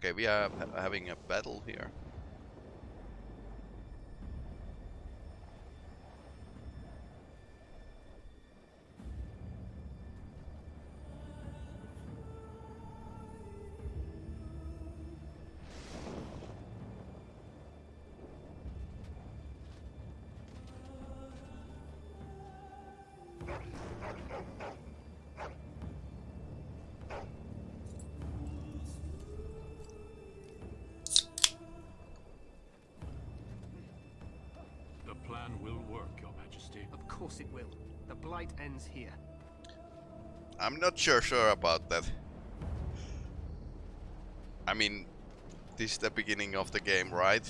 Okay, we are having a battle here. Not sure sure about that. I mean, this is the beginning of the game, right?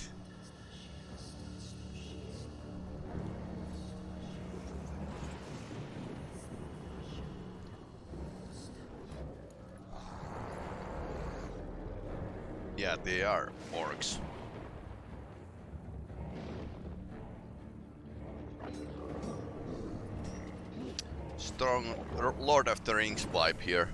Yeah, they are orcs. Strong Lord of the Rings vibe here.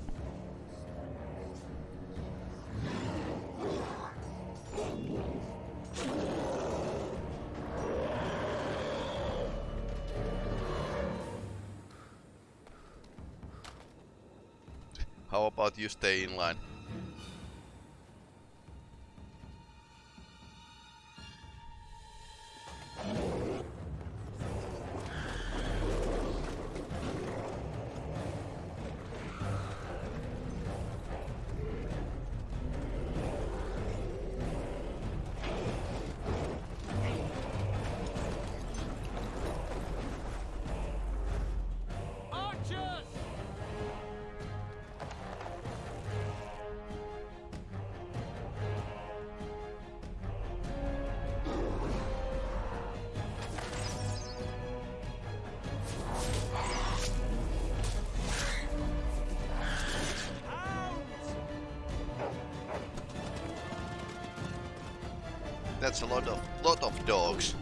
How about you stay in line? That's a lot of lot of dogs.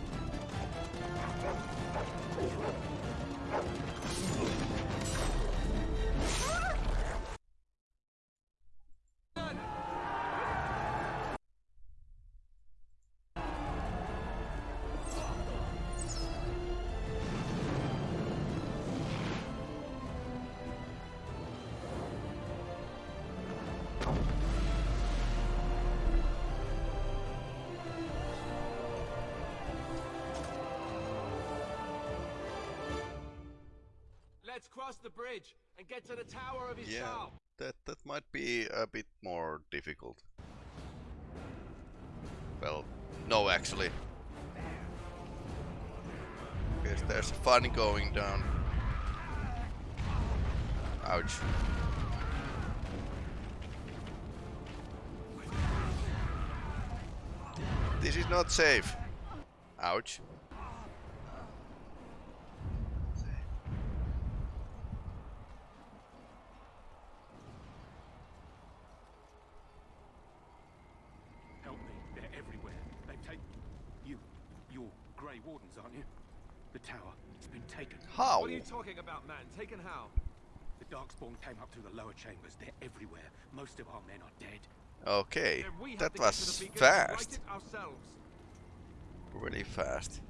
Cross the bridge and get to the tower of Yeah, Ishal. that that might be a bit more difficult. Well, no, actually. Yes, there's fun going down. Ouch. This is not safe. Ouch. Help me. They're everywhere. They've taken... You... You're Grey Wardens, aren't you? The tower. It's been taken. How? What are you talking about, man? Taken how? The Darkspawn came up through the lower chambers. They're everywhere. Most of our men are dead. Okay, Then we have that to get to was the beacon and right fast. Really fast.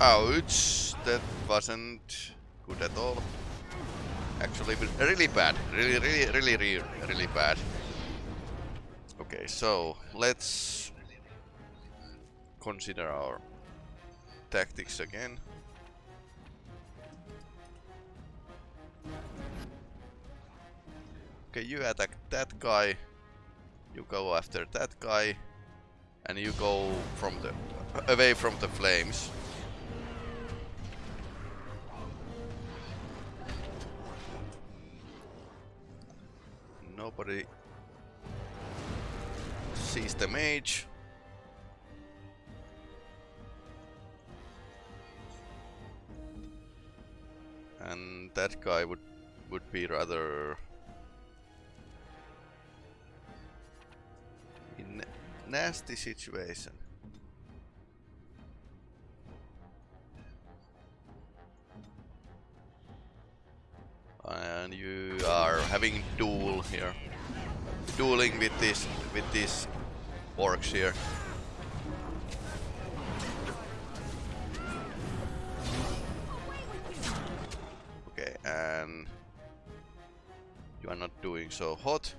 Ouch! That wasn't good at all. Actually, really bad. Really, really, really, really, really bad. Okay, so let's consider our tactics again. Okay, you attack that guy. You go after that guy. And you go from the away from the flames. Nobody sees the mage. And that guy would would be rather in nasty situation. And you are having duel here. Dueling with this with these orcs here. And you are not doing so hot.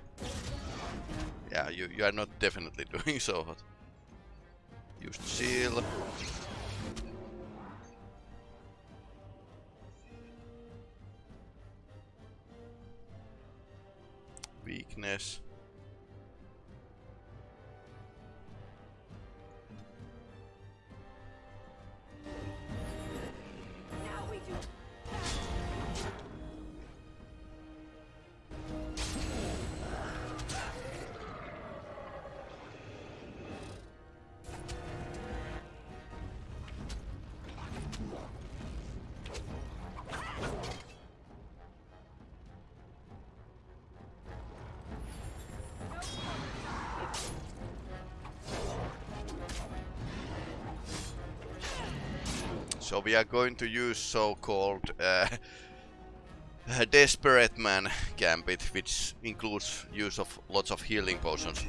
Yeah, you, you are not definitely doing so hot. Use chill. Weakness. So we are going to use so-called uh, Desperate Man Gambit, which includes use of lots of healing potions.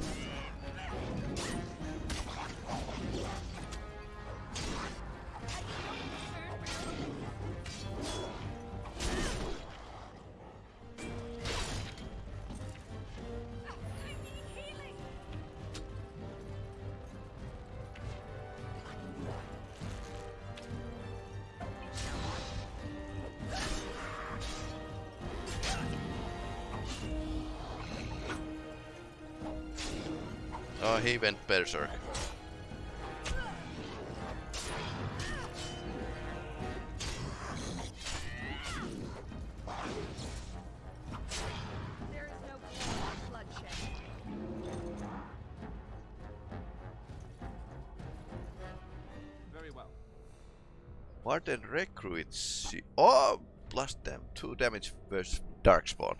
Well. Warden recruits. Oh, plus them two damage versus Darkspawn.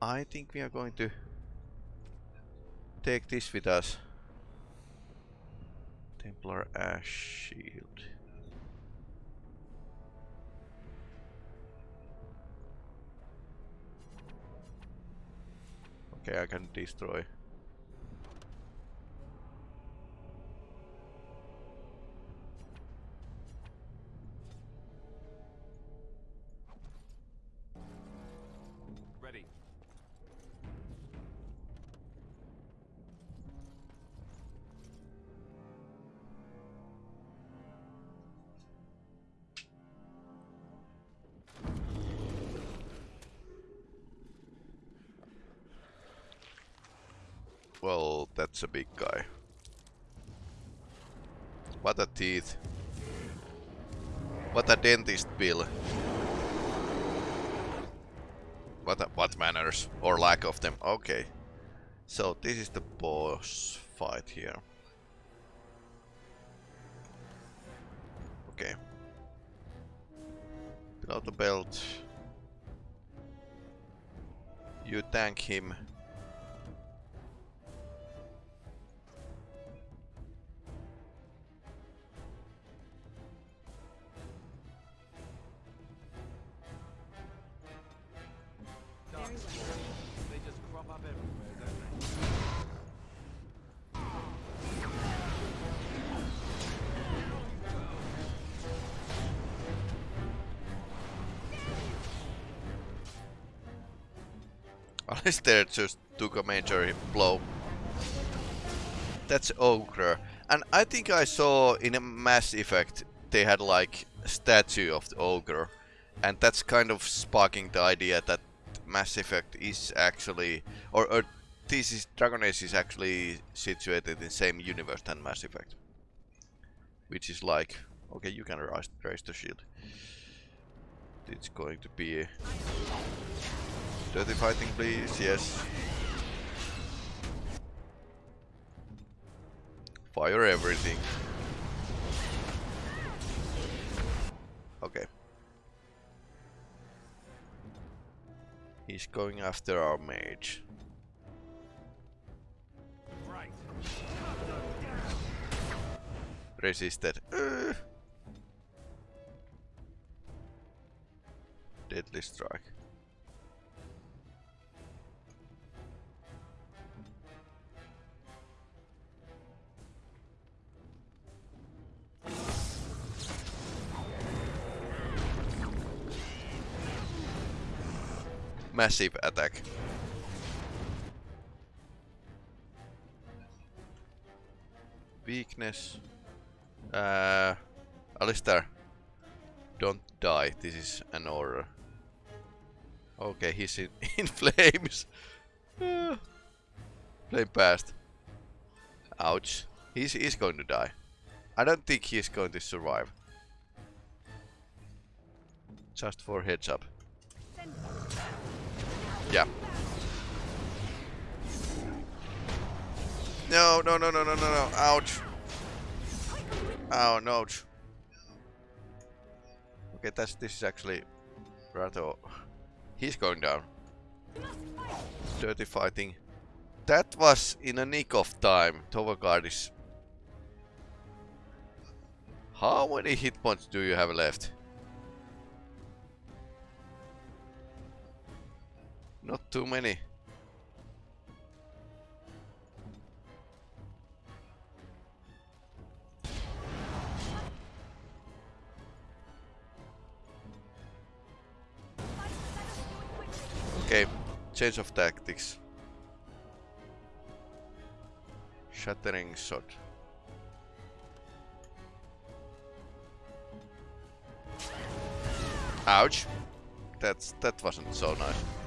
I think we are going to take this with us. Templar Ash Shield. Okay, I can destroy. Well, that's a big guy. What a teeth. What a dentist bill. What a, what manners or lack of them. Okay. So this is the boss fight here. Okay. Below the belt. You tank him. Alistair just took a major blow. That's Ogre. And I think I saw in a Mass Effect they had like a statue of the Ogre. And that's kind of sparking the idea that Mass Effect is actually... Or, or this is... Dragon Age is actually situated in the same universe than Mass Effect. Which is like... Okay, you can raise, raise the shield. It's going to be... Dirty fighting, please. Yes. Fire everything. Okay. He's going after our mage. Resisted. Uh. Deadly strike. Massive attack. Weakness. Uh, Alistair, don't die. This is an order. Okay, he's in, in flames. Flame past. Ouch. He's, he's going to die. I don't think he's going to survive. Just for heads up. Yeah. No, no, no, no, no, no, no. Ouch. Oh, no. Okay, that's this is actually rather. He's going down. Dirty fighting. That was in a nick of time. Tovagard is. How many hit points do you have left? Not too many. Okay, change of tactics. Shattering shot. Ouch. That's that wasn't so nice.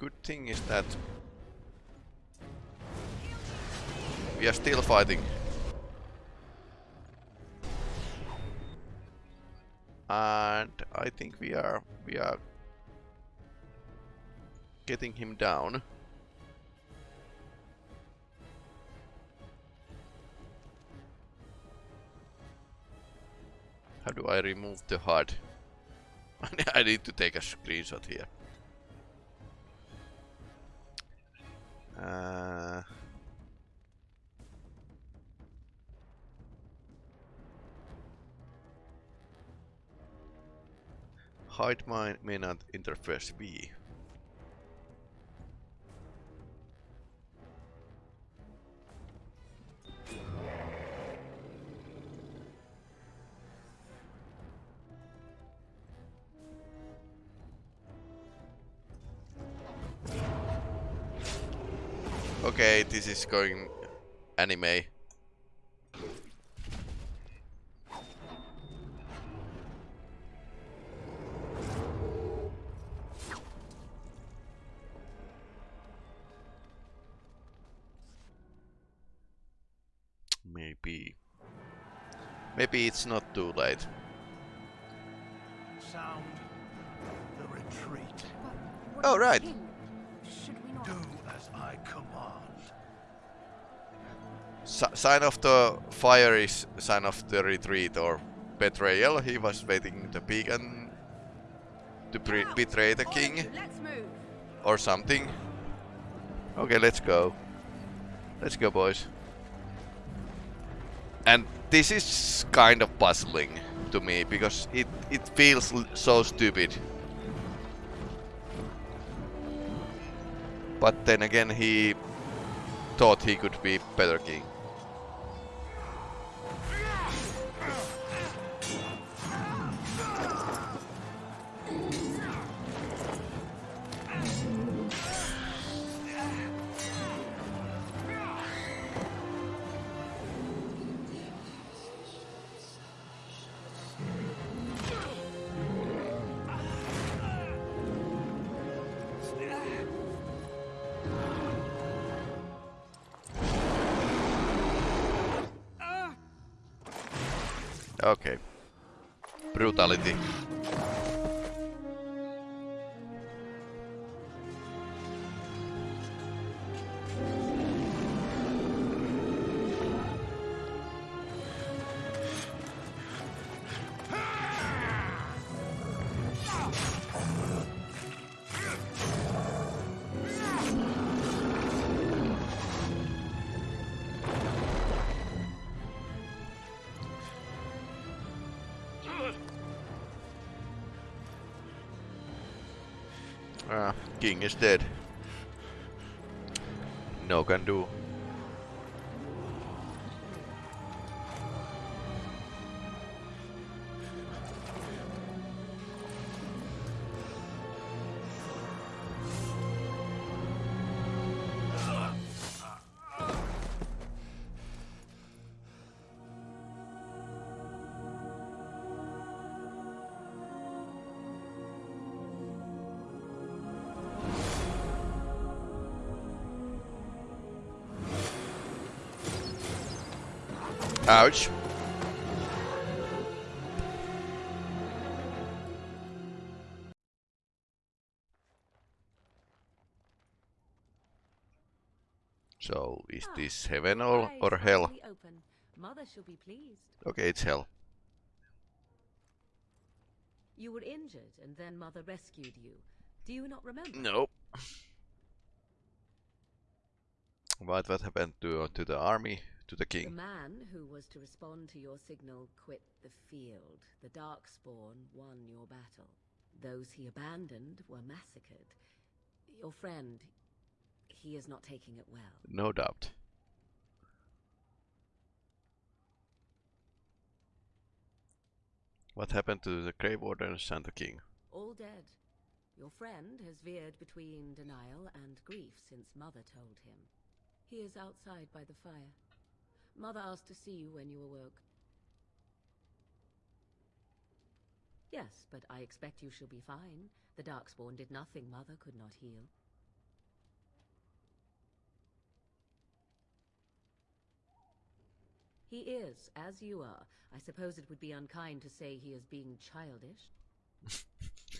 Good thing is that we are still fighting. And I think we are we are getting him down. How do I remove the HUD? I need to take a screenshot here. Uh, hide mine may not interface B. Okay, this is going anime. Maybe. Maybe it's not too late. Sound the retreat. Oh, right. Sign of the fire is sign of the retreat or betrayal. He was waiting the beacon to betray the king or something. Okay, let's go. Let's go, boys. And this is kind of puzzling to me because it it feels l- so stupid. But then again, he thought he could be better king. Is dead. No can do. Ouch. So, is Ah, this heaven or, or hell? Mother shall be pleased. Okay, it's hell. You were injured, and then Mother rescued you. Do you not remember? Nope. What what happened to to the army, to the The man who was to respond to your signal quit the field. The Darkspawn won your battle. Those he abandoned were massacred. Your friend, he is not taking it well. No doubt. What happened to the Grey Wardens and the king? All dead. Your friend has veered between denial and grief since Mother told him. He is outside by the fire. Mother asked to see you when you awoke. Yes, but I expect you shall be fine. The Darkspawn did nothing Mother could not heal. He is, as you are. I suppose it would be unkind to say he is being childish.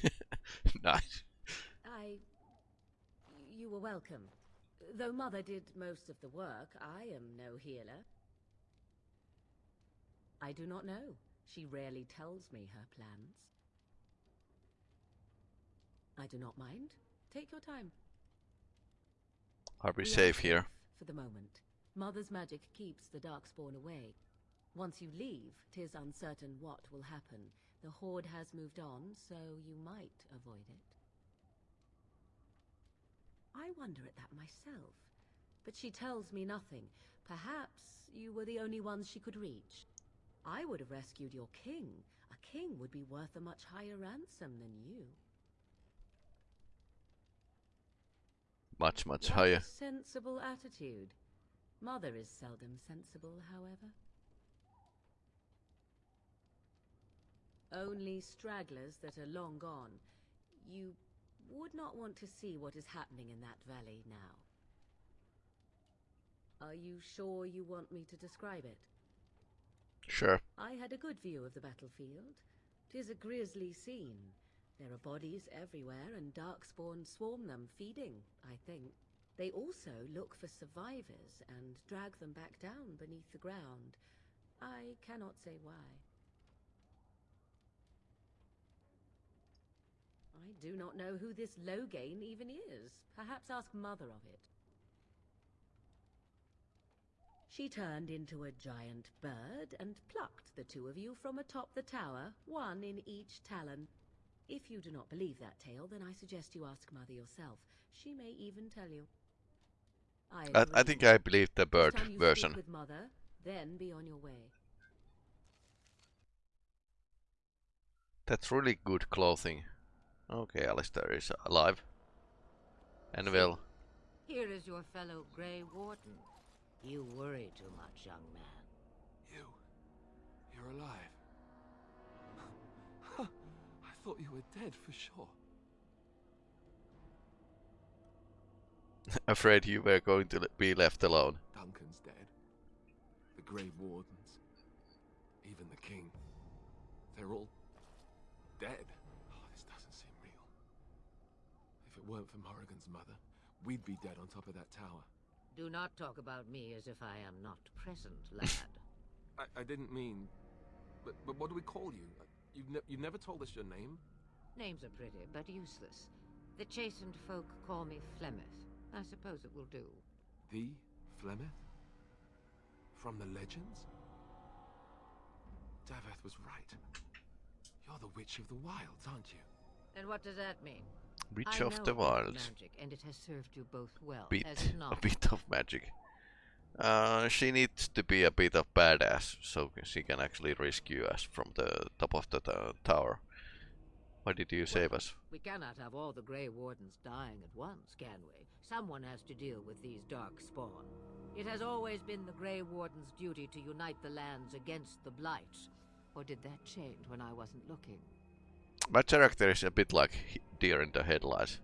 nice. I. You were welcome. Though Mother did most of the work, I am no healer. I do not know. She rarely tells me her plans. I do not mind. Take your time. Are we We are safe here? For the moment. Mother's magic keeps the Darkspawn away. Once you leave, tis uncertain what will happen. The Horde has moved on, so you might avoid it. I wonder at that myself. But she tells me nothing. Perhaps you were the only ones she could reach. I would have rescued your king. A king would be worth a much higher ransom than you. Much, much What higher. sensible attitude. Mother is seldom sensible, however. Only stragglers that are long gone. You would not want to see what is happening in that valley now. Are you sure you want me to describe it? Sure. I had a good view of the battlefield. Tis a grisly scene. There are bodies everywhere, and darkspawn swarm them, feeding, I think. They also look for survivors and drag them back down beneath the ground. I cannot say why. I do not know who this Loghain even is. Perhaps ask Mother of it. She turned into a giant bird and plucked the two of you from atop the tower, one in each talon. If you do not believe that tale, then I suggest you ask Mother yourself. She may even tell you. I, I, I think I believe the bird time you speak version. with Mother, then be on your way. That's really good clothing. Okay, Alistair is alive. And well, Here is your fellow Grey Warden. You worry too much, young man. You. You're alive. I thought you were dead for sure. afraid you were going to be left alone. Duncan's dead. The Grave Wardens. Even the King. They're all dead. Oh, this doesn't seem real. If it weren't for Morrigan's mother, we'd be dead on top of that tower. Do not talk about me as if I am not present, lad. I, I didn't mean... But, but what do we call you? Uh, You've, ne you've never told us your name? Names are pretty, but useless. The Chasind folk call me Flemeth. I suppose it will do. The Flemeth? From the legends? Daveth was right. You're the Witch of the Wilds, aren't you? And what does that mean? Witch I of the about Wilds. Magic, and it has served you both well, Bit, a bit of magic. Uh, she needs to be a bit of badass so she can actually rescue us from the top of the to- tower. Why did you save us? We cannot have all the Grey Wardens dying at once, can we? Someone has to deal with these dark spawn. It has always been the Grey Warden's duty to unite the lands against the Blight. Or did that change when I wasn't looking? My character is a bit like deer in the headlights.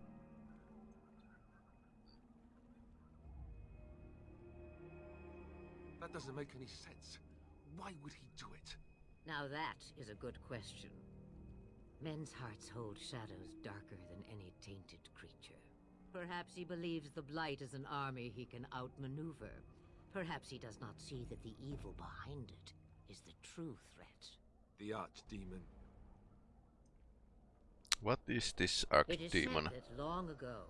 That doesn't make any sense. Why would he do it? Now that is a good question. Men's hearts hold shadows darker than any tainted creature. Perhaps he believes the Blight is an army he can outmaneuver. Perhaps he does not see that the evil behind it is the true threat. The archdemon. What is this It is archdemon? said that long ago,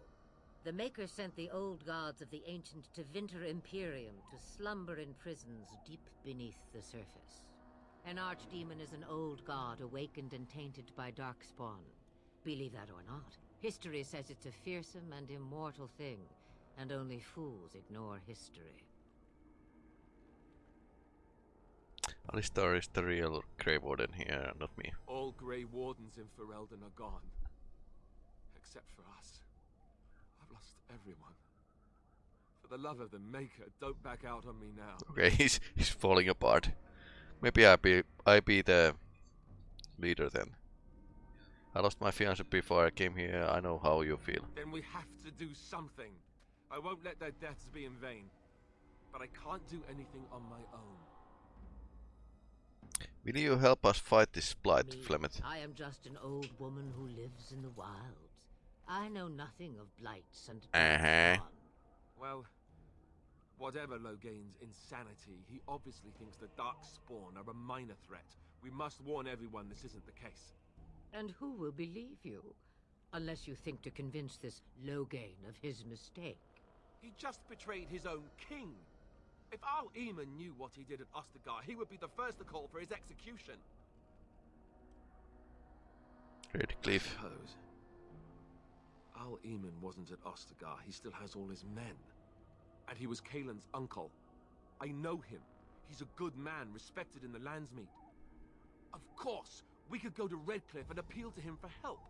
the Maker sent the old gods of the ancient Tevinter Imperium to slumber in prisons deep beneath the surface. An archdemon is an old god awakened and tainted by darkspawn. Believe that or not, history says it's a fearsome and immortal thing, and only fools ignore history. Alistair is the real Grey Warden here, not me. All Grey Wardens in Ferelden are gone. Except for us. I've lost everyone. For the love of the Maker, don't back out on me now. Okay, he's he's falling apart. Maybe I be I be the leader then. I lost my fiance before I came here. I know how you feel. Then we have to do something. I won't let their deaths be in vain. But I can't do anything on my own. Will you help us fight this blight, Me, Flemeth? I am just an old woman who lives in the wilds. I know nothing of blights and Uh-huh. Well, whatever Loghain's insanity, he obviously thinks the Darkspawn are a minor threat. We must warn everyone this isn't the case. And who will believe you? Unless you think to convince this Loghain of his mistake. He just betrayed his own king. If Arl Eamon knew what he did at Ostagar, he would be the first to call for his execution. Great Cliff. Suppose. Arl Eamon wasn't at Ostagar. He still has all his men. And he was Cailan's uncle. I know him. He's a good man, respected in the Landsmeet. Of course, we could go to Redcliffe and appeal to him for help.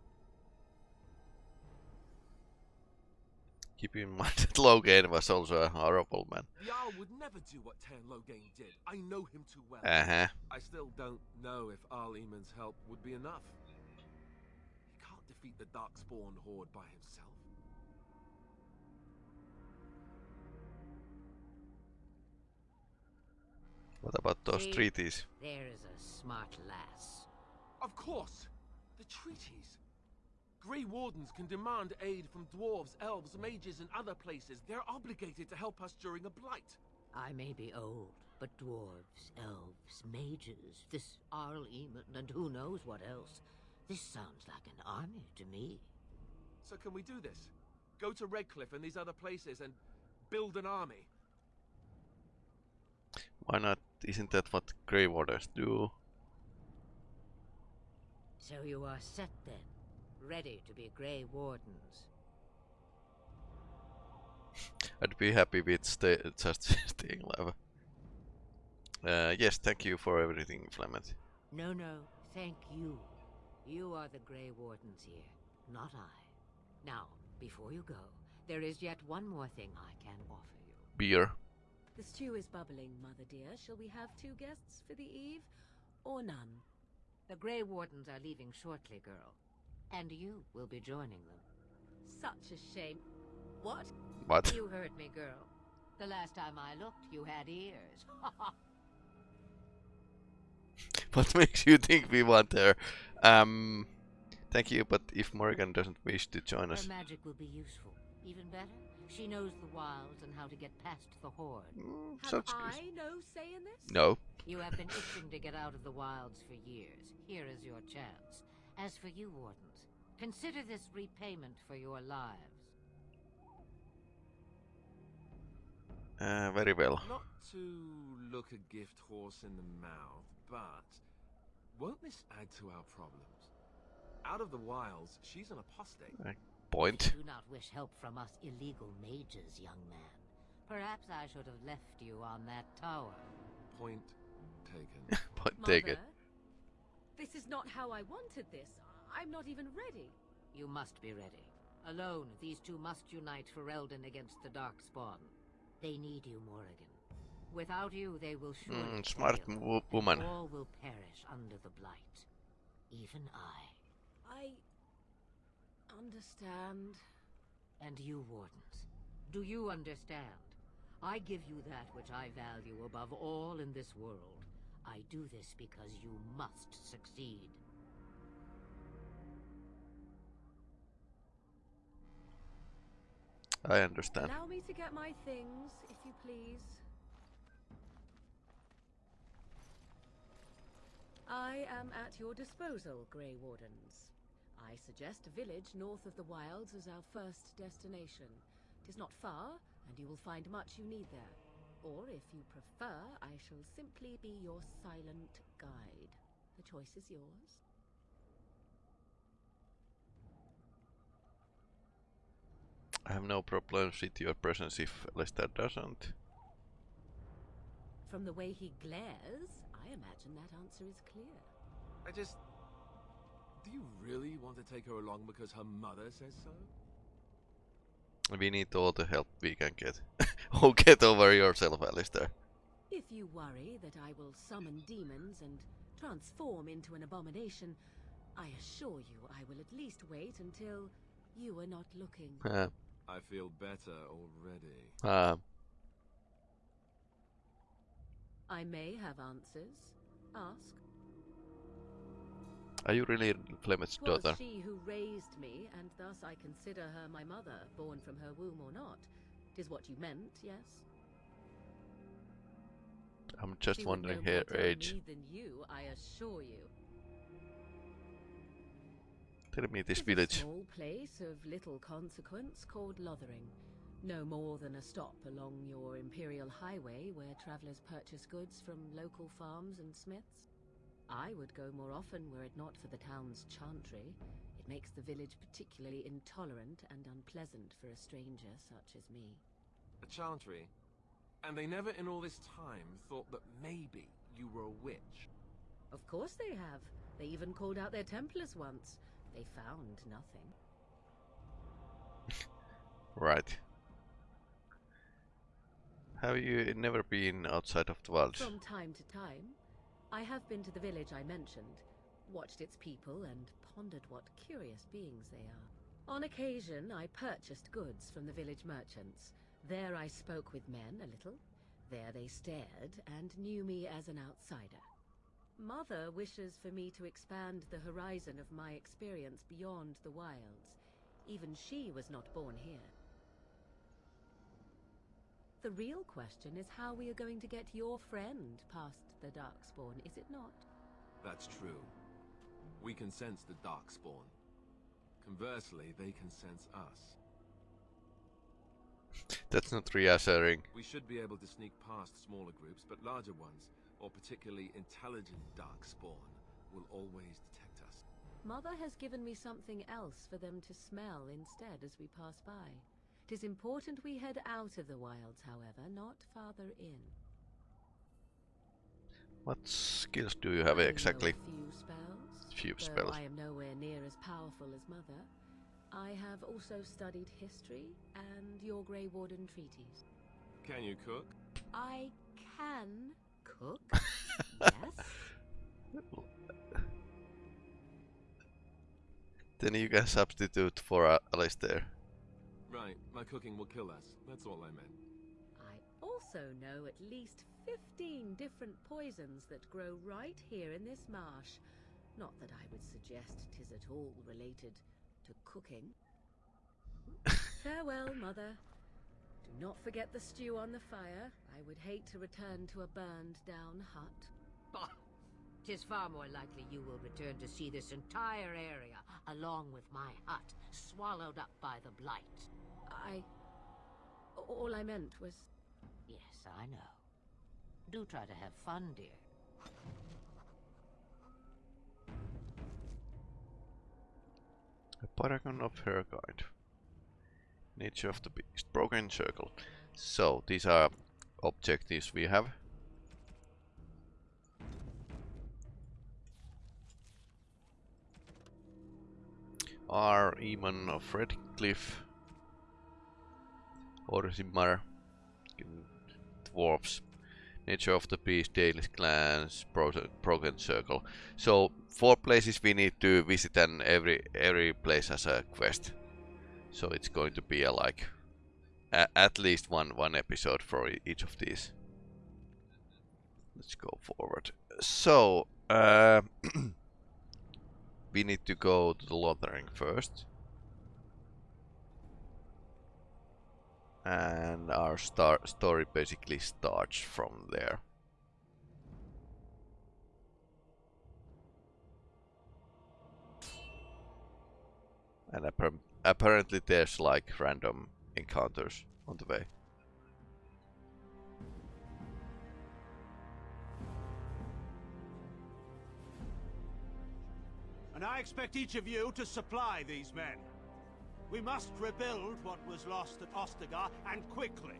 Keep in mind that Loghain was also a horrible man. The Jarl would never do what Teyrn Loghain did. I know him too well. Uh huh. I still don't know if Arl Eamon's help would be enough. He can't defeat the Darkspawn horde by himself. What about those See? treaties? There is a smart lass. Of course! The treaties! Grey Wardens can demand aid from dwarves, elves, mages, and other places. They're obligated to help us during a blight. I may be old, but dwarves, elves, mages, this Arl Eamon, and who knows what else. This sounds like an army to me. So can we do this? Go to Redcliffe and these other places and build an army? Why not? Isn't that what Grey Warders do? So you are set then, ready to be Grey Wardens. I'd be happy with stay, just staying alive. Uh, yes, thank you for everything, Flemeth. No, no, thank you. You are the Grey Wardens here, not I. Now, before you go, there is yet one more thing I can offer you. Beer. The stew is bubbling, Mother dear. Shall we have two guests for the eve? Or none? The Grey Wardens are leaving shortly, girl. And you will be joining them. Such a shame. What? What? You heard me, girl. The last time I looked, you had ears. what makes you think we want her? Um, thank you, but if Morrigan doesn't wish to join Her us, magic will be useful. Even better, she knows the wilds and how to get past the Horde. mm, Have sounds good. I no say in this? No. You have been itching to get out of the wilds for years. Here is your chance. As for you, Wardens, consider this repayment for your lives. Uh, very well. Not to look a gift horse in the mouth, but won't this add to our problems? Out of the wilds, she's an apostate. Point. Do not wish help from us illegal mages, young man. Perhaps I should have left you on that tower. Point taken. Point Mother, taken. this is not how I wanted this. I'm not even ready. You must be ready. Alone, these two must unite Ferelden against the Darkspawn. They need you, Morrigan. Without you, they will surely Mm, smart fail. woman. All will perish under the Blight. Even I. I understand. And you, Wardens. Do you understand? I give you that which I value above all in this world. I do this because you must succeed. I understand. Allow me to get my things, if you please. I am at your disposal, Grey Wardens. I suggest a village north of the wilds as our first destination. It is not far, and you will find much you need there. Or, if you prefer, I shall simply be your silent guide. The choice is yours. I have no problems with your presence if Alistair doesn't. From the way he glares, I imagine that answer is clear. I just. Do you really want to take her along because her mother says so? We need all the help we can get. oh, get over yourself, Alistair. If you worry that I will summon demons and transform into an abomination, I assure you I will at least wait until you are not looking. Uh, I feel better already. uh, I may have answers. Ask. are you really Flemeth's 'Twas daughter? she who raised me, and thus I consider her my mother, born from her womb or not. Tis what you meant, yes? I'm just She would wondering no her more tell age. me than you, I assure you. Tell me this village. A small place of little consequence called Lothering. No more than a stop along your Imperial Highway where travelers purchase goods from local farms and smiths. I would go more often were it not for the town's chantry. It makes the village particularly intolerant and unpleasant for a stranger such as me. A chantry. And they never in all this time thought that maybe you were a witch. Of course they have. They even called out their Templars once. They found nothing. Right. Have you never been outside of the wilds? From time to time, I have been to the village I mentioned, watched its people, and pondered what curious beings they are. On occasion, I purchased goods from the village merchants. There I spoke with men a little. There they stared and knew me as an outsider. Mother wishes for me to expand the horizon of my experience beyond the wilds. Even she was not born here. The real question is how we are going to get your friend past the Darkspawn, is it not? That's true. We can sense the Darkspawn. Conversely, they can sense us. That's not reassuring. We should be able to sneak past smaller groups, but larger ones, or particularly intelligent Darkspawn, will always detect us. Mother has given me something else for them to smell instead as we pass by. It is important we head out of the wilds, however, not farther in. What skills do you have I know exactly? a few spells. Few though spells. I am nowhere near as powerful as Mother. I have also studied history and your Grey Warden treaties. Can you cook? I can cook. yes. Then you can substitute for uh, Alistair. Right, my cooking will kill us. That's all I meant. I also know at least 15 different poisons that grow right here in this marsh. Not that I would suggest tis at all related to cooking. Farewell, Mother. Do not forget the stew on the fire. I would hate to return to a burned down hut. Bah! Tis far more likely you will return to see this entire area, along with my hut, swallowed up by the blight. I. All I meant was. Yes, I know. Do try to have fun, dear. A paragon of her kind. Nature of the beast. Broken circle. So, these are objectives we have. Arl Eamon of Redcliffe. Orzammar. Dwarfs. Nature of the Beast, Dalish Clans, Broken Circle. So four places we need to visit and every every place has a quest. So it's going to be a like a, at least one one episode for each of these. let's go forward. So, uh, we need to go to the Lothering first. And our star story basically starts from there. And appar apparently there's like random encounters on the way. And I expect each of you to supply these men. We must rebuild what was lost at Ostagar, and quickly.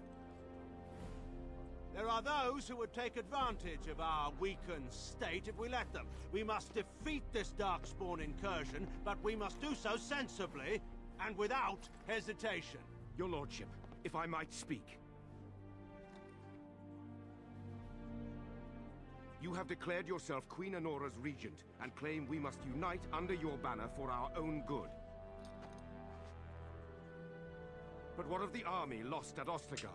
There are those who would take advantage of our weakened state if we let them. We must defeat this Darkspawn incursion, but we must do so sensibly and without hesitation. Your lordship, if I might speak. You have declared yourself Queen Anora's regent, and claim we must unite under your banner for our own good. But what of the army lost at Ostagar?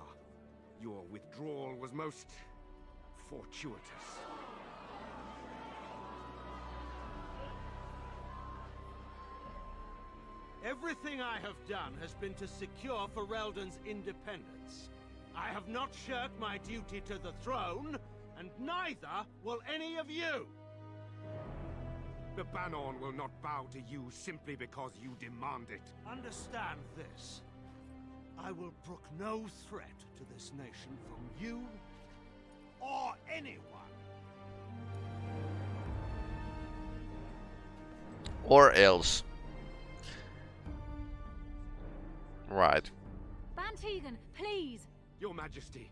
Your withdrawal was most... fortuitous. Everything I have done has been to secure Ferelden's independence. I have not shirked my duty to the throne, and neither will any of you! The Bannorn will not bow to you simply because you demand it. Understand this. I will brook no threat to this nation from you or anyone. Or else. Right. Bann Teagan, please! Your Majesty,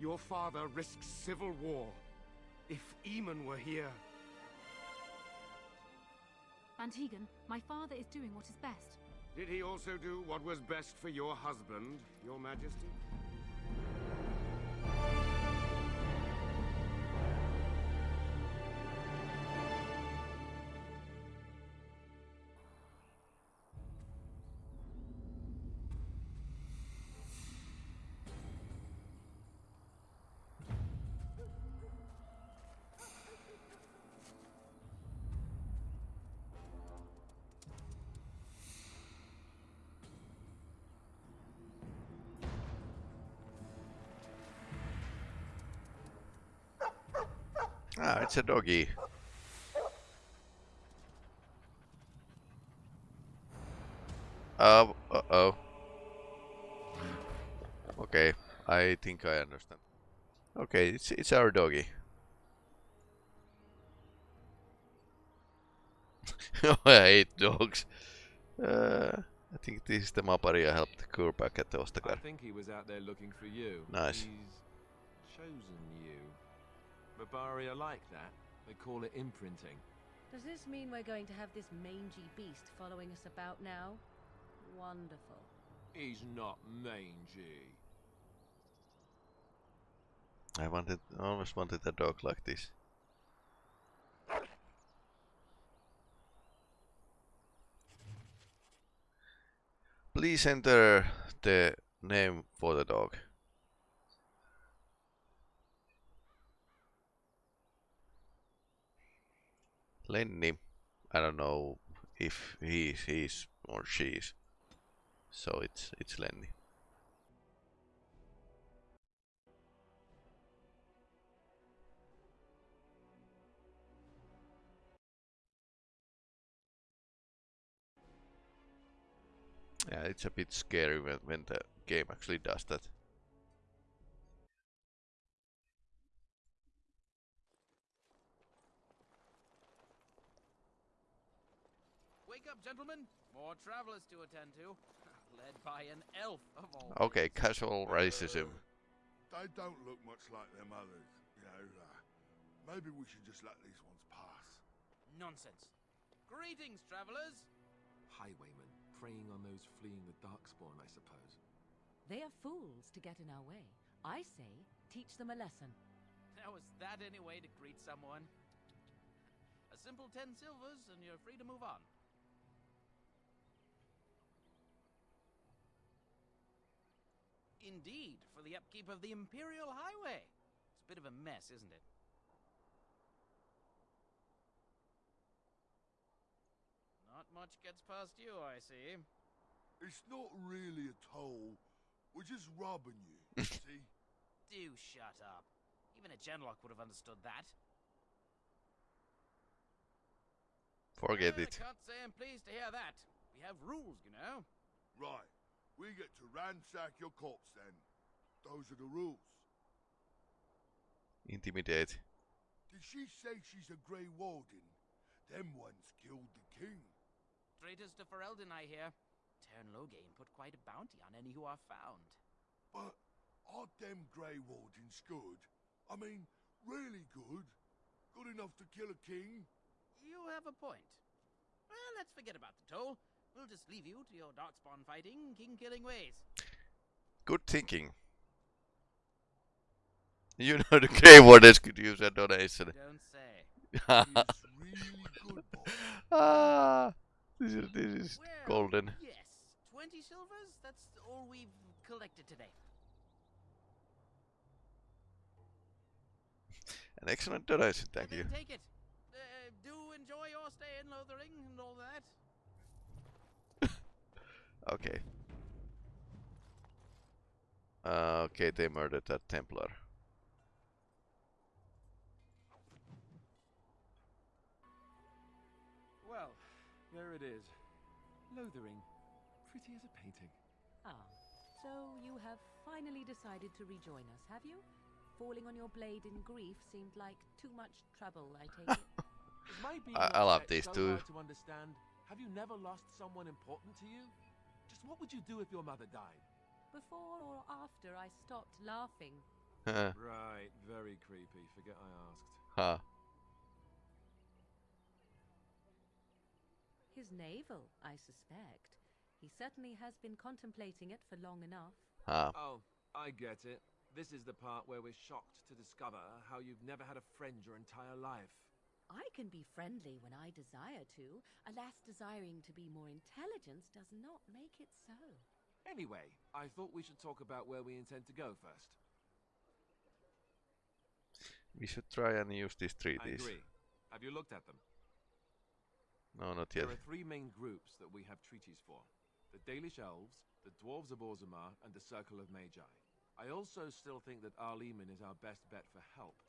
your father risks civil war. If Eamon were here... Bann Teagan, my father is doing what is best. Did he also do what was best for your husband, your Majesty? Ah, it's a doggy. Uh, uh-oh. Okay, I think I understand. Okay, it's it's our doggy. I hate dogs. Uh, I think this is the Maparia helped Kurpak at the I think he was out there looking for you. Nice. He's chosen you. Barbaria like that. They call it imprinting. Does this mean we're going to have this mangy beast following us about now? Wonderful. He's not mangy. I wanted, I always wanted a dog like this. Please enter the name for the dog. Lenny. I don't know if he is or she's. So it's it's Lenny. Yeah, it's a bit scary when, when the game actually does that. Gentlemen! More travelers to attend to. Led by an elf of all. Okay, casual racism. They don't look much like their mothers, you know. Uh, maybe we should just let these ones pass. Nonsense. Greetings, travelers! Highwaymen, preying on those fleeing the Darkspawn, I suppose. They are fools to get in our way. I say, teach them a lesson. Now, is that any way to greet someone? A simple ten silvers, and you're free to move on. Indeed, for the upkeep of the Imperial Highway. It's a bit of a mess, isn't it? Not much gets past you, I see. It's not really a toll. We're just robbing you, see? Do shut up. Even a Genlock would have understood that. Forget it. I can't say I'm pleased to hear that. We have rules, you know. Right. We get to ransack your corpse then. Those are the rules. Intimidate. Did she say she's a Grey Warden? Them ones killed the king. Traitors to Ferelden, I hear. Teyrn Loghain put quite a bounty on any who are found. But aren't them Grey Wardens good? I mean, really good? Good enough to kill a king? You have a point. Well, let's forget about the toll. We'll just leave you to your darkspawn fighting, king killing ways. Good thinking. You know the Grey Wardens could use a donation. Don't say. Really good, ah, this is, this is Well, golden. Yes, 20 silvers? That's all we've collected today. An excellent donation, thank you. Take it. Uh, do enjoy your stay in Lothering and all that. Okay. Uh, okay, they murdered that Templar. Well, there it is. Lothering. Pretty as a painting. Ah, so you have finally decided to rejoin us, have you? Falling on your blade in grief seemed like too much trouble, I take it. Is my I- I love upset these so two. to understand? Have you never lost someone important to you? Just what would you do if your mother died? Before or after I stopped laughing. Huh. Right, very creepy. Forget I asked. Huh. His navel, I suspect. He certainly has been contemplating it for long enough. Huh. Oh, I get it. This is the part where we're shocked to discover how you've never had a friend your entire life. I can be friendly when I desire to. Alas, desiring to be more intelligent does not make it so. Anyway, I thought we should talk about where we intend to go first. We should try and use these I treaties. agree. Have you looked at them? No, not yet. There are three main groups that we have treaties for. The Dalish Elves, the Dwarves of Orzammar, and the Circle of Magi. I also still think that Arl Eamon is our best bet for help.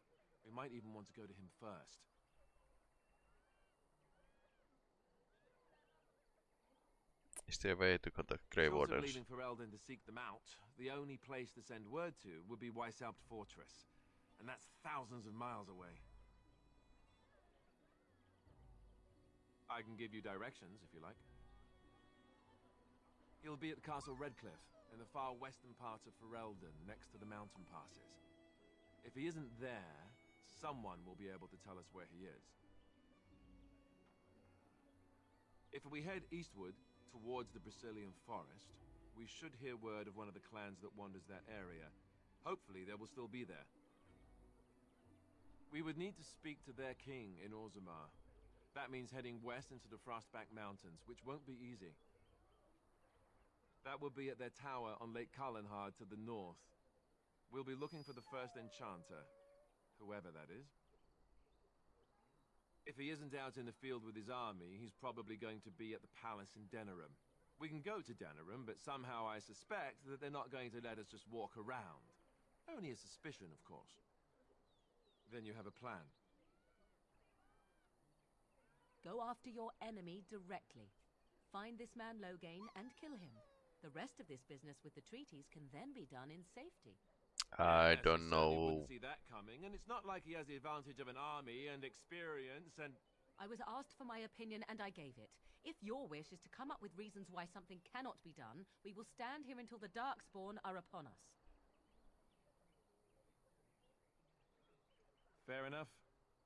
We might even want to go to him first. Is there a way to contact Grey Wardens? leaving Ferelden to seek them out, the only place to send word to would be Weishaupt Fortress. And that's thousands of miles away. I can give you directions, if you like. He'll be at Castle Redcliffe, in the far western part of Ferelden, next to the mountain passes. If he isn't there, someone will be able to tell us where he is. If we head eastward, towards the Brecilian forest, we should hear word of one of the clans that wanders that area. Hopefully, they will still be there. We would need to speak to their king in Orzammar. That means heading west into the Frostback Mountains, which won't be easy. That will be at their tower on Lake Calenhad to the north. We'll be looking for the first enchanter, whoever that is. If he isn't out in the field with his army, he's probably going to be at the palace in Denerim. We can go to Denerim, but somehow I suspect that they're not going to let us just walk around. Only a suspicion, of course. Then you have a plan. Go after your enemy directly. Find this man Loghain and kill him. The rest of this business with the treaties can then be done in safety. I Yes, don't know. see that coming, and it's not like he has the advantage of an army and experience and I was asked for my opinion and I gave it. If your wish is to come up with reasons why something cannot be done, we will stand here until the Darkspawn are upon us. fair enough.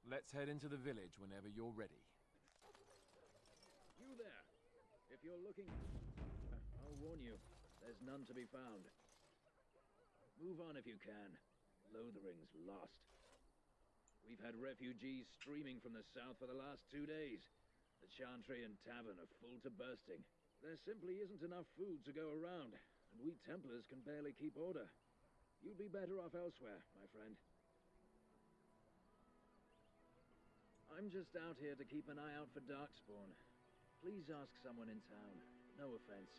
Let's head into the village whenever you're ready. You there. If you're looking... I'll warn you, there's none to be found. Move on if you can. Lothering's lost. We've had refugees streaming from the south for the last two days. The Chantry and Tavern are full to bursting. There simply isn't enough food to go around, and we Templars can barely keep order. You'd be better off elsewhere, my friend. I'm just out here to keep an eye out for Darkspawn. Please ask someone in town. No offense.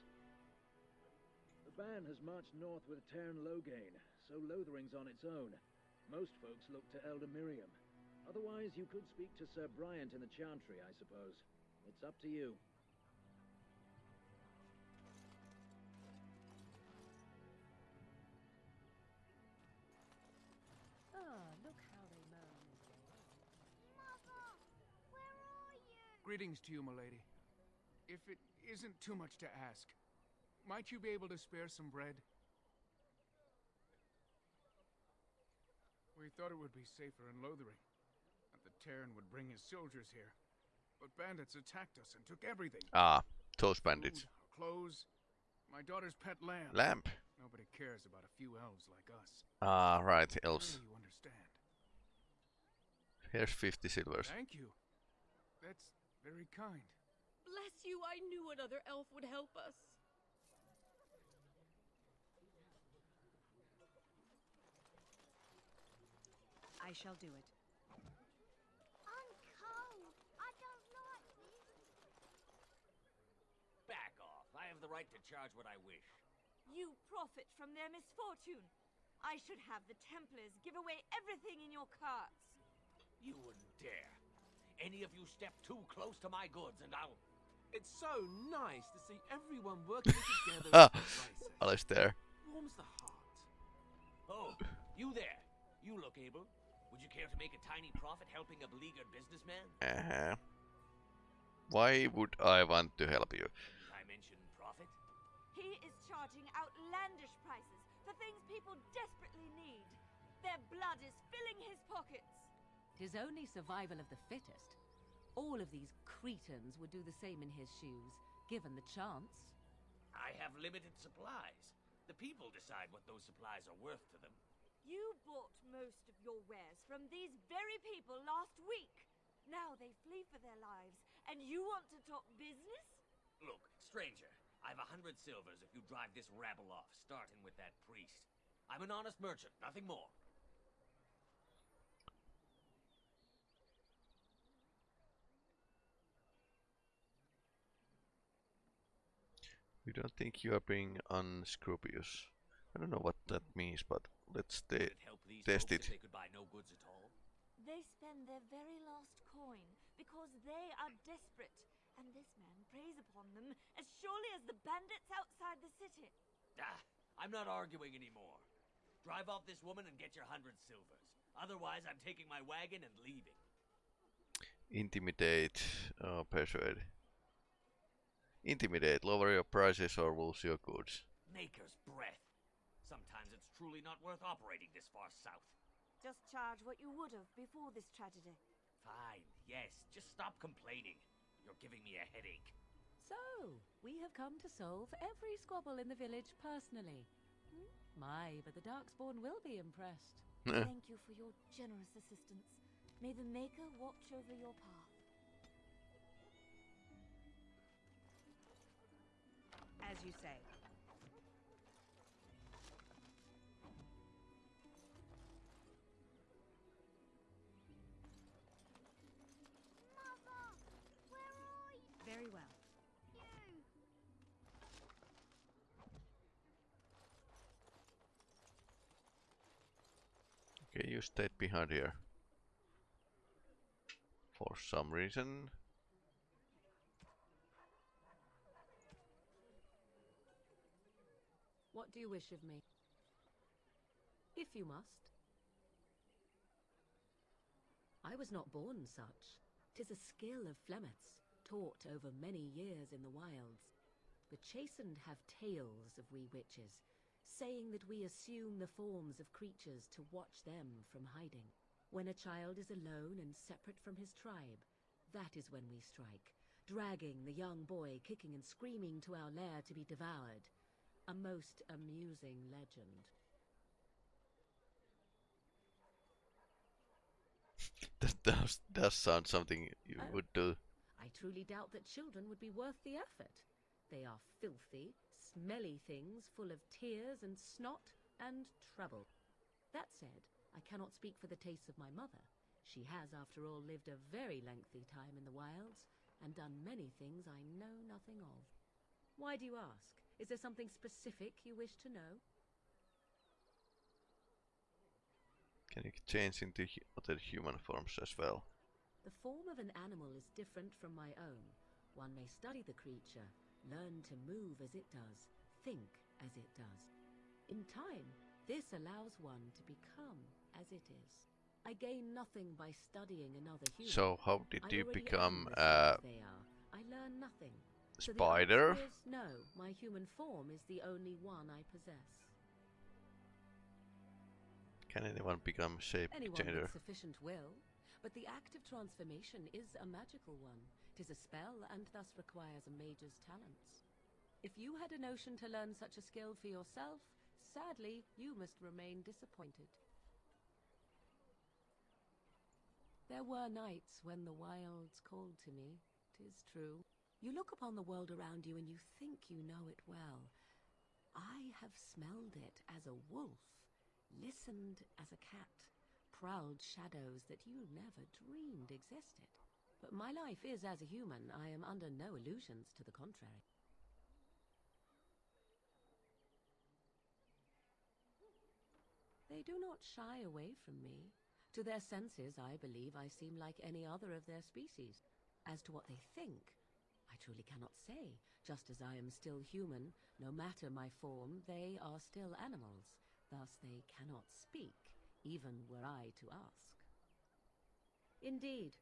The band has marched north with Teyrn Loghain, so Lothering's on its own. Most folks look to Elder Miriam. Otherwise, you could speak to Ser Bryant in the Chantry, I suppose. It's up to you. Ah, look how they moan. Mother, where are you? Greetings to you, milady. If it isn't too much to ask, might you be able to spare some bread? We thought it would be safer in Lothering, that the teyrn would bring his soldiers here. But bandits attacked us and took everything. Ah, those bandits. Food, clothes, my daughter's pet lamb. Lamp. Nobody cares about a few elves like us. Ah, right, elves. Surely you understand. Here's 50 silvers. Thank you. That's very kind. Bless you, I knew another elf would help us. I shall do it. I'm cold. I don't like this. Back off. I have the right to charge what I wish. You profit from their misfortune. I should have the Templars give away everything in your carts. You wouldn't dare. Any of you step too close to my goods and I'll... It's so nice to see everyone working together. Ah, in crisis. Alistair. Warms the heart. Oh, you there. You look able. Would you care to make a tiny profit helping a beleaguered businessman? Uh-huh. Why would I want to help you? I mentioned profit. He is charging outlandish prices for things people desperately need. Their blood is filling his pockets. Tis only survival of the fittest. All of these cretins would do the same in his shoes, given the chance. I have limited supplies. The people decide what those supplies are worth to them. You bought most of your wares from these very people last week. Now they flee for their lives, and you want to talk business? Look, stranger, I've a hundred silvers if you drive this rabble off, starting with that priest. I'm an honest merchant, nothing more. You don't think you are being unscrupulous. I don't know what that means, but let's te help these test it. they could buy no goods at all? They spend their very last coin because they are desperate, and this man preys upon them as surely as the bandits outside the city. Ah, I'm not arguing anymore. Drive off this woman and get your hundred silvers. Otherwise, I'm taking my wagon and leaving. Intimidate or persuade. Intimidate, lower your prices or lose your goods. Maker's breath. Sometimes it's truly not worth operating this far south. Just charge what you would have before this tragedy. Fine, yes, just stop complaining. You're giving me a headache. So, we have come to solve every squabble in the village personally. Hmm? My, but the Darkspawn will be impressed. Thank you for your generous assistance. May the Maker watch over your path. As you say. Stayed behind here. For some reason. What do you wish of me? If you must. I was not born such. Tis a skill of Flemeth's, taught over many years in the wilds. The Chasind have tales of we witches, saying that we assume the forms of creatures to watch them from hiding. When a child is alone and separate from his tribe, that is when we strike, dragging the young boy kicking and screaming to our lair to be devoured. A most amusing legend. That does, does sound something you Oh. would do. I truly doubt that children would be worth the effort. They are filthy, smelly things full of tears and snot and trouble. That said, I cannot speak for the tastes of my mother. She has, after all, lived a very lengthy time in the wilds, and done many things I know nothing of. Why do you ask? Is there something specific you wish to know? Can you change into other human forms as well? The form of an animal is different from my own. One may study the creature, learn to move as it does, think as it does. In time, this allows one to become as it is. I gain nothing by studying another human. So how did you become a the same uh, as they are. I learn nothing. So the spider? answer is no, my human form is the only one I possess. Can anyone become shape Anyone changer? with sufficient will, but the act of transformation is a magical one. Tis a spell and thus requires a mage's talents. If you had a notion to learn such a skill for yourself, sadly, you must remain disappointed. There were nights when the wilds called to me, tis true. You look upon the world around you and you think you know it well. I have smelled it as a wolf, listened as a cat, prowled shadows that you never dreamed existed. But my life is as a human. I am under no illusions to the contrary. They do not shy away from me. To their senses, I believe I seem like any other of their species. As to what they think, I truly cannot say. Just as I am still human, no matter my form, they are still animals. Thus they cannot speak, even were I to ask. Indeed.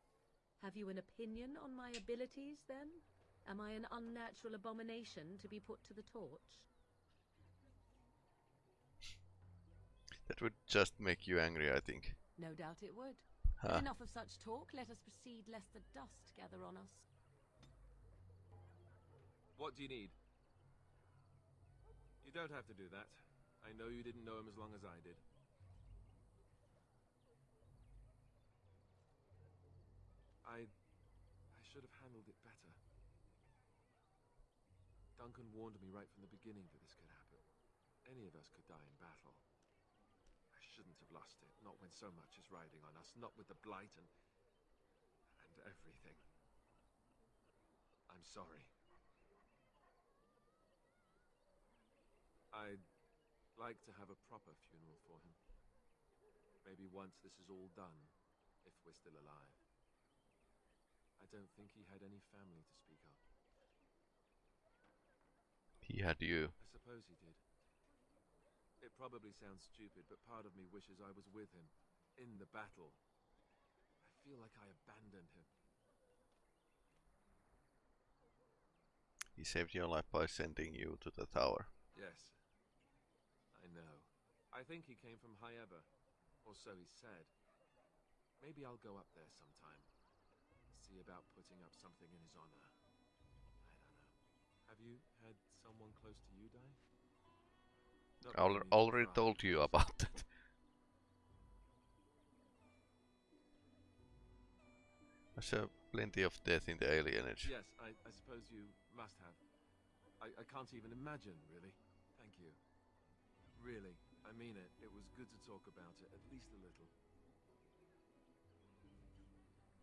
Have you an opinion on my abilities, then? Am I an unnatural abomination to be put to the torch? That would just make you angry, I think. No doubt it would. Huh. enough of such talk. Let us proceed, lest the dust gather on us. What do you need? You don't have to do that. I know you didn't know him as long as I did. I... I should have handled it better. Duncan warned me right from the beginning that this could happen. Any of us could die in battle. I shouldn't have lost it, not when so much is riding on us, not with the Blight and... and everything. I'm sorry. I'd like to have a proper funeral for him. Maybe once this is all done, if we're still alive. I don't think he had any family to speak of. He had you. I suppose he did. It probably sounds stupid, but part of me wishes I was with him, in the battle. I feel like I abandoned him. He saved your life by sending you to the tower. Yes. I know. I think he came from Highever, or so he said. Maybe I'll go up there sometime. See about putting up something in his honor. I don't know. Have you had someone close to you die? I al- that to already told you about that. I saw plenty of death in the alienage. Yes, I, I suppose you must have. I, I can't even imagine, really. Thank you. Really, I mean it. It was good to talk about it, at least a little.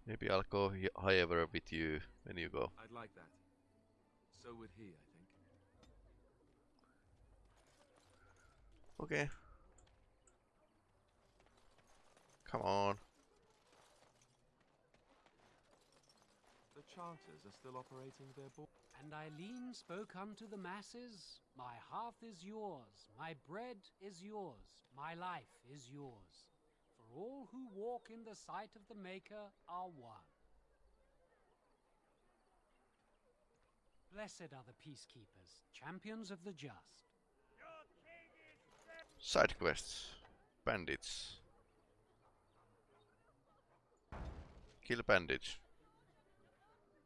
Maybe I'll go however with you when you go. I'd like that. So would he, I think. Okay. Come on. The charters are still operating their board. And Eileen spoke unto the masses, My hearth is yours, my bread is yours, my life is yours. For all who walk in the sight of the Maker are one. Blessed are the peacekeepers, champions of the just. Side quests. Bandits. Kill bandits.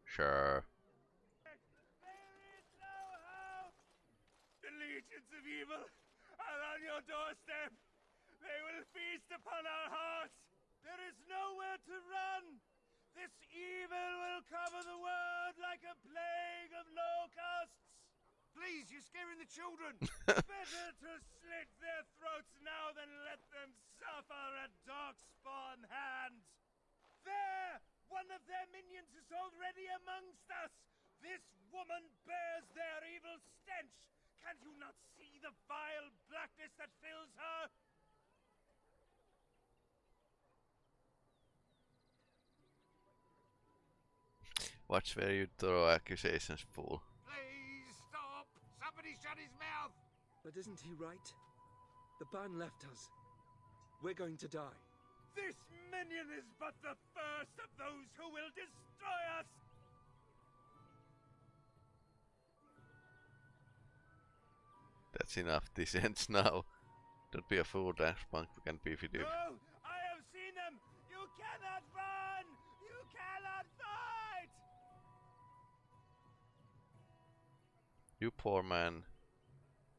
Sure. The legions of evil are on your doorstep. They will feast upon our hearts. There is nowhere to run. This evil will cover the world like a plague of locusts. Please, you're scaring the children. Better to slit their throats now than let them suffer at Darkspawn hands. There! One of their minions is already amongst us! This woman bears their evil stench! Can you not see the vile blackness that fills her? Watch where you throw accusations, fool. Please! Somebody shut his mouth! But isn't he right? The ban left us. We're going to die. This minion is but the first of those who will destroy us! That's enough. This ends now. Don't be a fool, Dash Punk. We can beef with you. No! I have seen them! You cannot run! You poor man.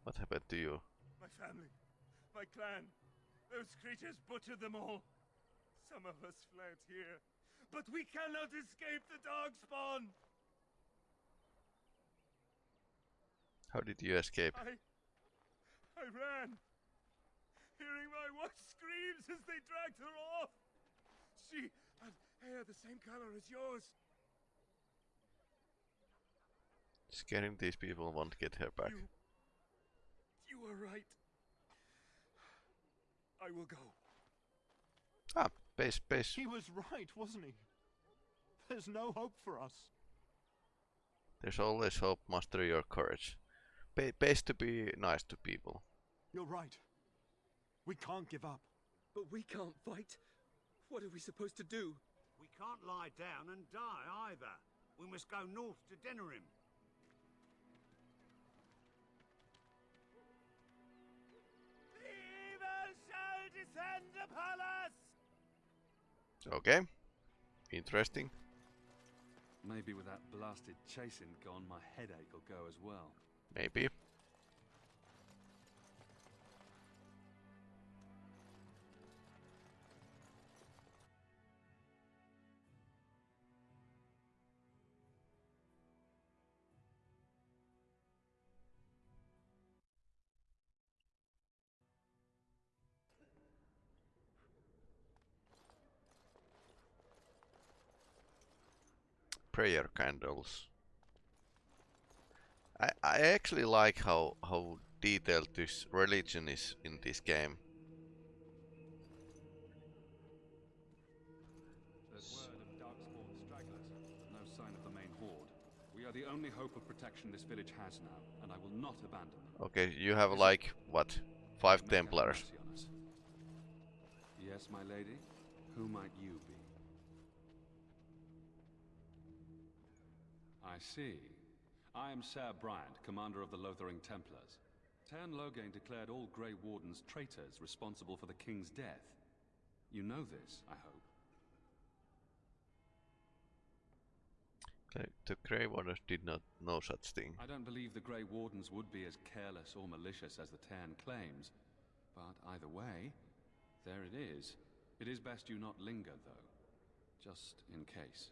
What happened to you? My family, my clan, those creatures butchered them all. Some of us fled here, but we cannot escape the darkspawn. How did you escape? I, I ran, hearing my wife's screams as they dragged her off. She had hair the same color as yours. Scaring these people won't get her back. You, you were right. I will go. Ah, base, base. He was right, wasn't he? There's no hope for us. There's always hope. Master your courage. Ba base to be nice to people. You're right. We can't give up. But we can't fight. What are we supposed to do? We can't lie down and die either. We must go north to Denerim. Shall descend upon us! Okay. Interesting. Maybe with that blasted Chasind gone, my headache will go as well. Maybe. Prayer candles. I, I actually like how, how detailed this religion is in this game. There's word of Darkspawn stragglers, no sign of the main horde. We are the only hope of protection this village has now, and I will not abandon them. Okay, you have like, what, five Templars. mercy on us. Yes, my lady? Who might you be? I see. I am Ser Bryant, commander of the Lothering Templars. Teyrn Loghain declared all Grey Wardens traitors responsible for the king's death. You know this, I hope. The Grey Wardens did not know such thing. I don't believe the Grey Wardens would be as careless or malicious as the Tan claims. But either way, there it is. It is best you not linger, though. Just in case.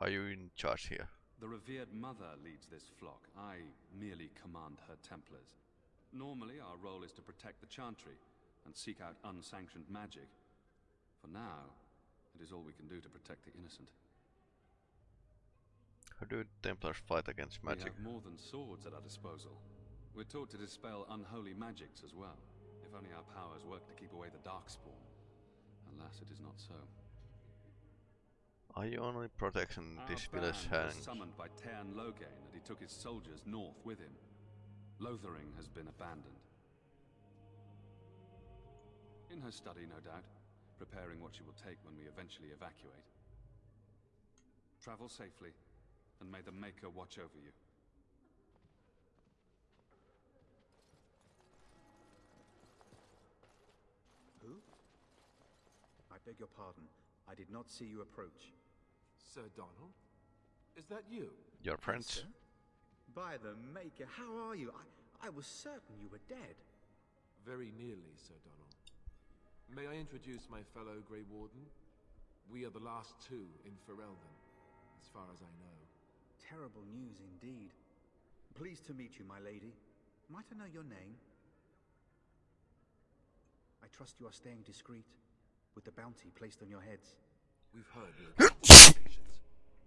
Are you in charge here? The revered mother leads this flock. I merely command her Templars. Normally, our role is to protect the Chantry and seek out unsanctioned magic. For now, it is all we can do to protect the innocent. How do Templars fight against magic? We have more than swords at our disposal. We're taught to dispel unholy magics as well. If only our powers work to keep away the Darkspawn. Alas, it is not so. Are you only protecting this village band was summoned by Teyrn Loghain, and he took his soldiers north with him. Lothering has been abandoned. In her study, no doubt, preparing what she will take when we eventually evacuate. Travel safely, and may the Maker watch over you. Who? I beg your pardon. I did not see you approach. Sir Donall? Is that you? Your friends? Sir? By the Maker, how are you? I, I was certain you were dead. Very nearly, Sir Donall. May I introduce my fellow Grey Warden? We are the last two in Ferelden, as far as I know. Terrible news indeed. Pleased to meet you, my lady. Might I know your name? I trust you are staying discreet, with the bounty placed on your heads. We've heard Loghain's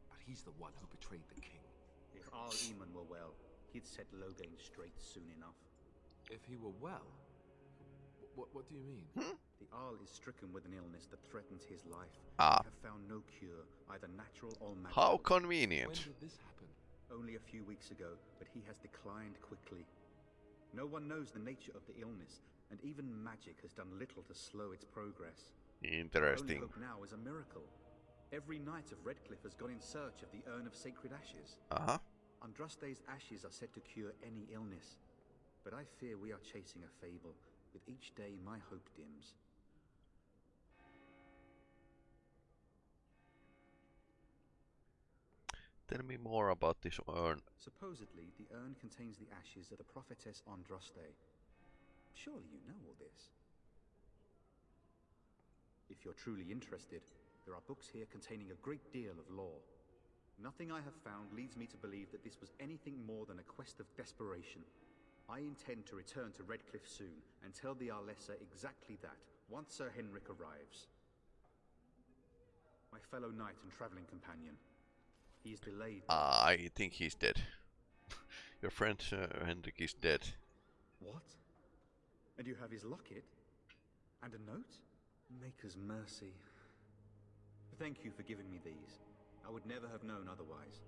but he's the one who betrayed the king. If Arl Eamon were well, he'd set Loghain straight soon enough. If he were well? What, what do you mean? The Arl is stricken with an illness that threatens his life. Ah. We have found no cure, either natural or magical. How convenient. When did this happen? Only a few weeks ago, but he has declined quickly. No one knows the nature of the illness, and even magic has done little to slow its progress. Interesting. Only hope now is a miracle. Every knight of Redcliffe has gone in search of the urn of sacred ashes. Uh huh. Andraste's ashes are said to cure any illness, but I fear we are chasing a fable. With each day, my hope dims. Tell me more about this urn. Supposedly, the urn contains the ashes of the prophetess Andraste. Surely you know all this. If you're truly interested, there are books here containing a great deal of lore. Nothing I have found leads me to believe that this was anything more than a quest of desperation. I intend to return to Redcliffe soon and tell the Arlessa exactly that, once Sir Henrik arrives. My fellow knight and travelling companion. He is delayed. Uh, I think he's dead. Your friend uh, Henrik is dead. What? And you have his locket? And a note? Maker's mercy. Thank you for giving me these. I would never have known otherwise.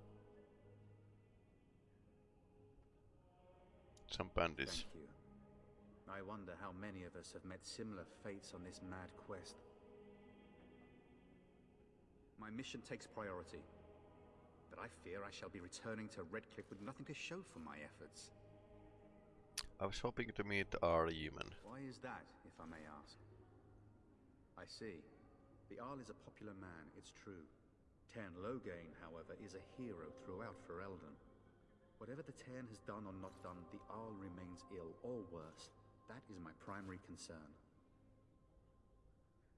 Some bandits. Thank you. I wonder how many of us have met similar fates on this mad quest. My mission takes priority, but I fear I shall be returning to Redcliffe with nothing to show for my efforts. I was hoping to meet Arl Eamon. Why is that, if I may ask? I see. The Arl is a popular man, it's true. Teyrn Loghain, however, is a hero throughout Ferelden. Whatever the Teyrn has done or not done, the Arl remains ill, or worse. That is my primary concern.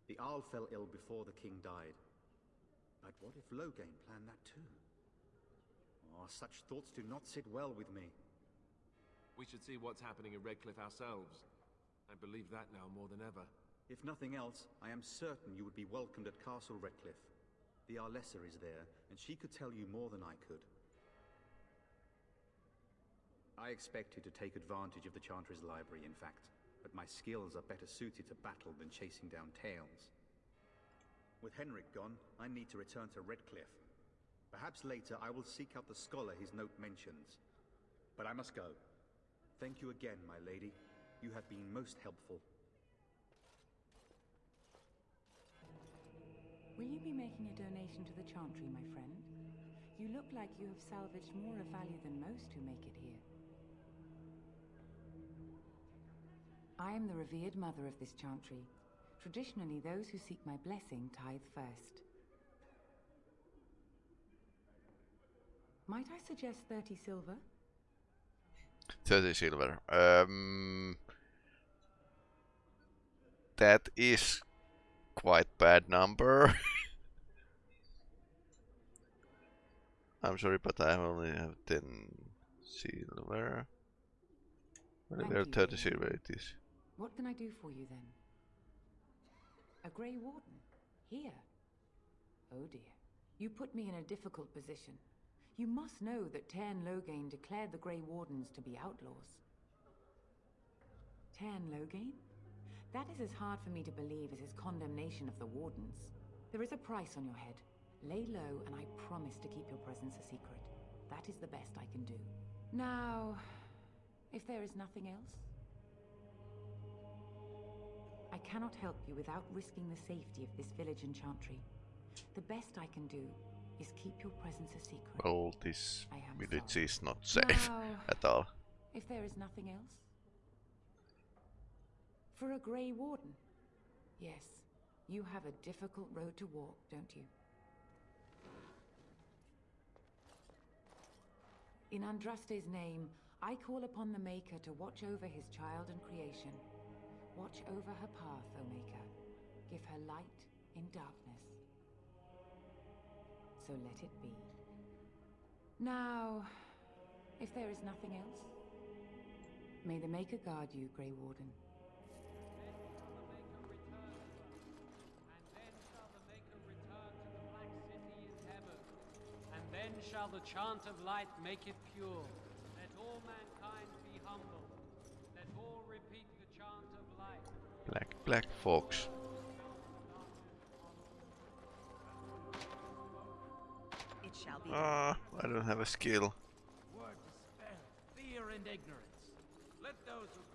The Arl fell ill before the king died. But what if Loghain planned that too? Oh, such thoughts do not sit well with me. We should see what's happening in Redcliffe ourselves. I believe that now more than ever. If nothing else, I am certain you would be welcomed at Castle Redcliffe. The Arlessa is there, and she could tell you more than I could. I expected to take advantage of the Chantry's library, in fact, but my skills are better suited to battle than chasing down tales. With Henrik gone, I need to return to Redcliffe. Perhaps later I will seek out the scholar his note mentions. But I must go. Thank you again, my lady. You have been most helpful. Will you be making a donation to the Chantry, my friend? You look like you have salvaged more of value than most who make it here. I am the revered mother of this Chantry. Traditionally, those who seek my blessing tithe first. Might I suggest 30 silver? 30 silver. Um, that is quite bad number. I'm sorry, but I only have 10 silver. Whatever Thank you, 30 Jane. silver it is. What can I do for you then? A Grey Warden? Here? Oh dear. You put me in a difficult position. You must know that Teyrn Loghain declared the Grey Wardens to be outlaws. Teyrn Loghain? That is as hard for me to believe as his condemnation of the Wardens. There is a price on your head. Lay low, and I promise to keep your presence a secret. That is the best I can do. Now, if there is nothing else, I cannot help you without risking the safety of this village and chantry. The best I can do is keep your presence a secret. Well, this village sorry. is not safe Now, at all. If there is nothing else? For a Grey Warden? Yes, you have a difficult road to walk, don't you? In Andraste's name, I call upon the Maker to watch over his child and creation. Watch over her path, O Maker. Give her light in darkness. So let it be. Now, if there is nothing else, may the Maker guard you, Grey Warden. Then shall the chant of light make it pure. Let all mankind be humble. Let all repeat the chant of light. Black, black fox. It shall be. Ah, I don't have a skill. Word dispel fear and ignorance. Let those who cry out